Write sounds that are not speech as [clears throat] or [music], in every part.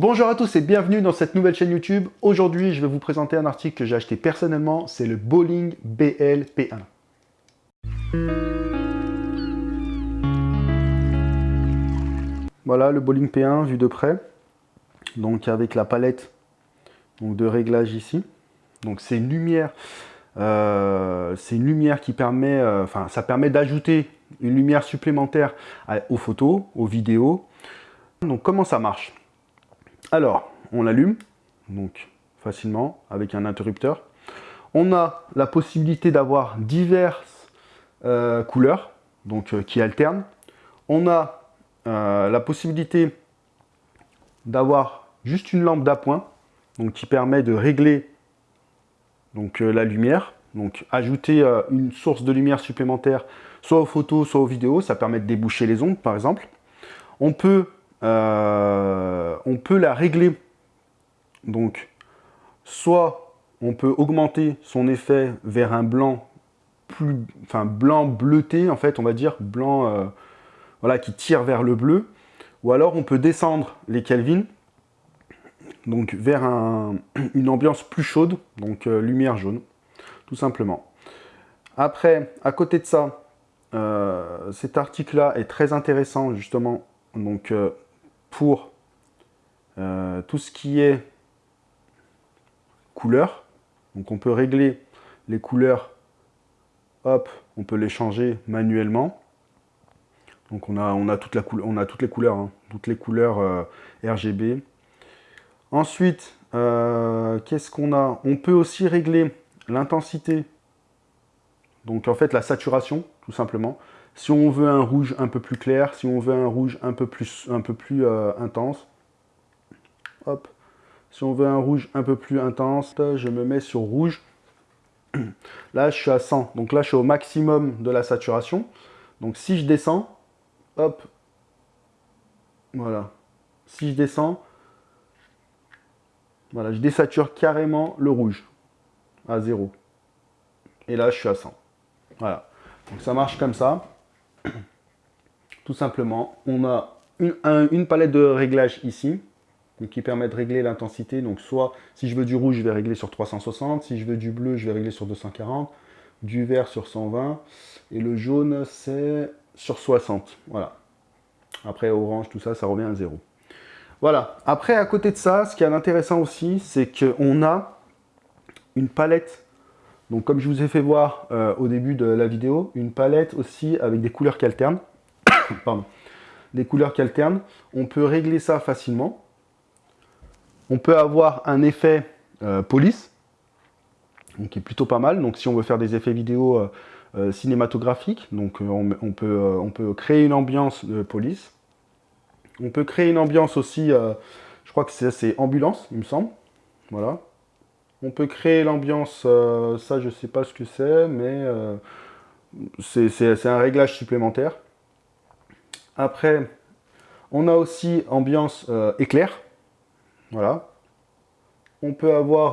Bonjour à tous et bienvenue dans cette nouvelle chaîne YouTube. Aujourd'hui, je vais vous présenter un article que j'ai acheté personnellement, c'est le Bowling BL P1. Voilà le Bowling P1 vu de près, donc avec la palette de réglage ici. Donc c'est une lumière, euh, c'est une lumière qui permet, euh, enfin ça permet d'ajouter une lumière supplémentaire aux photos, aux vidéos. Donc comment ça marche? Alors, on l'allume, donc facilement, avec un interrupteur. On a la possibilité d'avoir diverses euh, couleurs, donc euh, qui alternent. On a euh, la possibilité d'avoir juste une lampe d'appoint, donc qui permet de régler donc, la lumière, donc ajouter une source de lumière supplémentaire, soit aux photos, soit aux vidéos, ça permet de déboucher les ombres par exemple. On peut euh, on peut la régler. Donc, soit on peut augmenter son effet vers un blanc plus, enfin blanc bleuté en fait, on va dire blanc, euh, voilà, qui tire vers le bleu. Ou alors on peut descendre les Kelvin, donc vers [clears throat] une ambiance plus chaude, donc euh, lumière jaune, tout simplement. Après, à côté de ça, cet article-là est très intéressant justement, donc pour euh, tout ce qui est couleur. Donc on peut régler les couleurs, hop, on peut les changer manuellement. Donc on a, on a, la on a toutes les couleurs, hein. toutes les couleurs euh, RGB. Ensuite, euh, qu'est-ce qu'on a? On peut aussi régler l'intensité, donc en fait la saturation, tout simplement. Si on veut un rouge un peu plus clair, si on veut un rouge un peu plus, euh, intense, hop. Si on veut un rouge un peu plus intense, je me mets sur rouge. [clears throat] Là, je suis à 100. Donc là, je suis au maximum de la saturation. Donc si je descends, hop, voilà. Si je descends, voilà, je désature carrément le rouge à 0. Et là, je suis à 100. Voilà. Donc ça marche comme ça. [coughs] Tout simplement, on a une, palette de réglage ici, qui permet de régler l'intensité. Donc soit, si je veux du rouge, je vais régler sur 360. Si je veux du bleu, je vais régler sur 240. Du vert sur 120. Et le jaune, c'est sur 60. Voilà. Après, orange, tout ça, ça revient à 0. Voilà. Après, à côté de ça, ce qui est intéressant aussi, c'est qu'on a une palette donc comme je vous ai fait voir euh, au début de la vidéo, une palette aussi avec des couleurs qui alternent. [coughs] Pardon. Des couleurs qui alternent. On peut régler ça facilement. On peut avoir un effet euh, police, qui est plutôt pas mal. Donc si on veut faire des effets vidéo euh, cinématographiques, donc on, peut, on peut créer une ambiance de police. On peut créer une ambiance aussi, je crois que c'est ambulance, il me semble. Voilà. On peut créer l'ambiance, euh, ça je sais pas ce que c'est, mais euh, c'est un réglage supplémentaire. Après, on a aussi ambiance euh, éclair. Voilà. On peut avoir,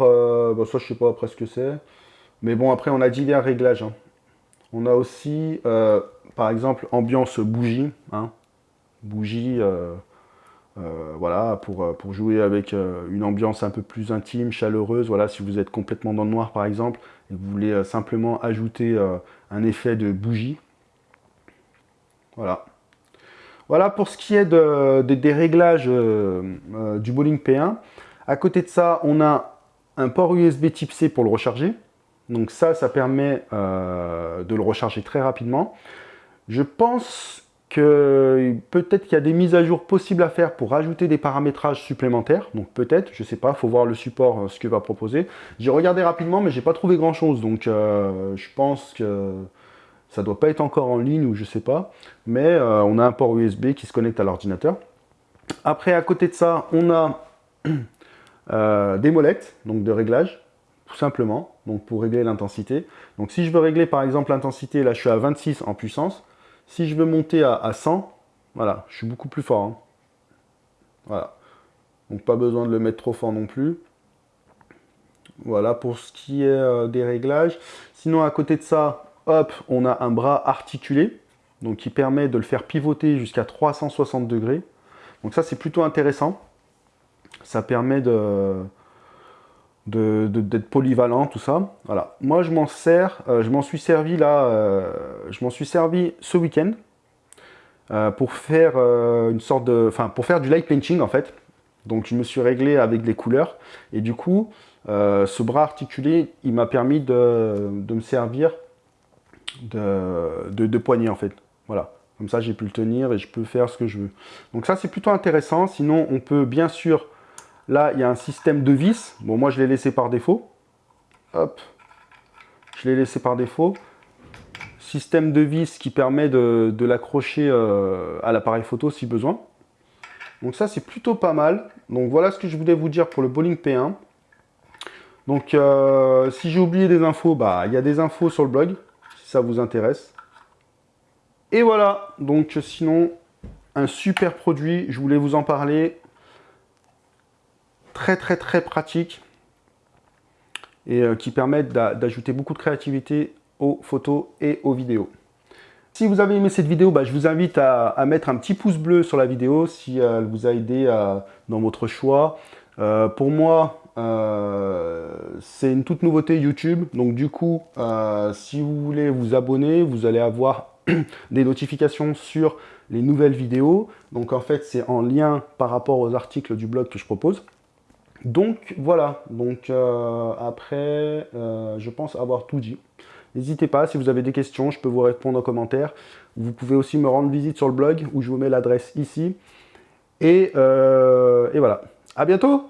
bon, ça je sais pas après ce que c'est, mais bon après on a divers réglages. Hein. On a aussi, par exemple, ambiance bougie. Hein. Bougie, euh, voilà, pour, euh, pour, jouer avec euh, une ambiance un peu plus intime, chaleureuse. Voilà, si vous êtes complètement dans le noir par exemple, et vous voulez simplement ajouter un effet de bougie. Voilà. Voilà pour ce qui est de, des réglages du Bowling P1. À côté de ça, on a un port USB type C pour le recharger. Donc ça, ça permet de le recharger très rapidement. Je pense peut-être qu'il y a des mises à jour possibles à faire pour rajouter des paramétrages supplémentaires. Donc peut-être, je sais pas, faut voir le support, euh, ce qu'il va proposer. J'ai regardé rapidement, mais j'ai pas trouvé grand-chose. Donc euh, je pense que ça doit pas être encore en ligne ou je sais pas. Mais euh, on a un port USB qui se connecte à l'ordinateur. Après, à côté de ça, on a [clears throat] des molettes, donc de réglage, tout simplement, donc pour régler l'intensité. Donc si je veux régler par exemple l'intensité, là je suis à 26 en puissance, si je veux monter à, 100, voilà, je suis beaucoup plus fort. Hein. Voilà. Donc pas besoin de le mettre trop fort non plus. Voilà pour ce qui est euh, des réglages. Sinon à côté de ça, hop, on a un bras articulé. Donc qui permet de le faire pivoter jusqu'à 360 degrés. Donc ça c'est plutôt intéressant. Ça permet de d'être polyvalent, tout ça. Voilà. Moi, je m'en sers, euh, je m'en suis servi là, euh, je m'en suis servi ce week-end euh, pour faire une sorte de, enfin, pour faire du light painting en fait. Donc, je me suis réglé avec des couleurs et du coup, ce bras articulé, il m'a permis de, me servir de, de, de poignée en fait. Voilà. Comme ça, j'ai pu le tenir et je peux faire ce que je veux. Donc ça, c'est plutôt intéressant. Sinon, on peut bien sûr Là, il y a un système de vis. Bon, moi, je l'ai laissé par défaut. Hop. Je l'ai laissé par défaut. Système de vis qui permet de, l'accrocher euh, à l'appareil photo si besoin. Donc ça, c'est plutôt pas mal. Donc voilà ce que je voulais vous dire pour le Bowling P1. Donc euh, si j'ai oublié des infos, bah il y a des infos sur le blog, si ça vous intéresse. Et voilà, donc sinon, un super produit, je voulais vous en parler très très très pratique et euh, qui permettent d'ajouter beaucoup de créativité aux photos et aux vidéos. Si vous avez aimé cette vidéo, bah, je vous invite à, mettre un petit pouce bleu sur la vidéo si euh, elle vous a aidé euh, dans votre choix. pour moi, c'est une toute nouveauté YouTube. Donc du coup, si vous voulez vous abonner, vous allez avoir [clears throat] des notifications sur les nouvelles vidéos. Donc en fait, c'est en lien par rapport aux articles du blog que je propose. Donc voilà, donc euh, après, euh, je pense avoir tout dit. N'hésitez pas, si vous avez des questions, je peux vous répondre en commentaire. Vous pouvez aussi me rendre visite sur le blog, où je vous mets l'adresse ici. Et, euh, et voilà, à bientôt